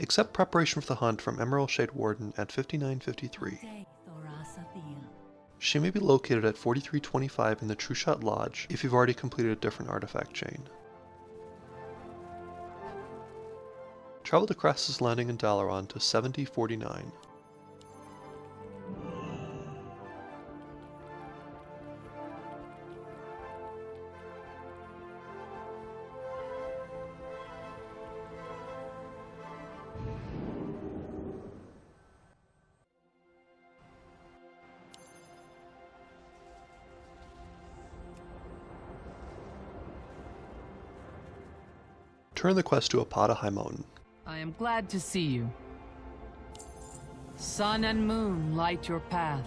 Accept preparation for the hunt from Emmarel Shadewarden at 5953. She may be located at 4325 in the Trueshot Lodge if you've already completed a different artifact chain. Travel to Krasus' Landing in Dalaran to 7049. Turn the quest to Apata Highmountain. I am glad to see you. Sun and moon light your path.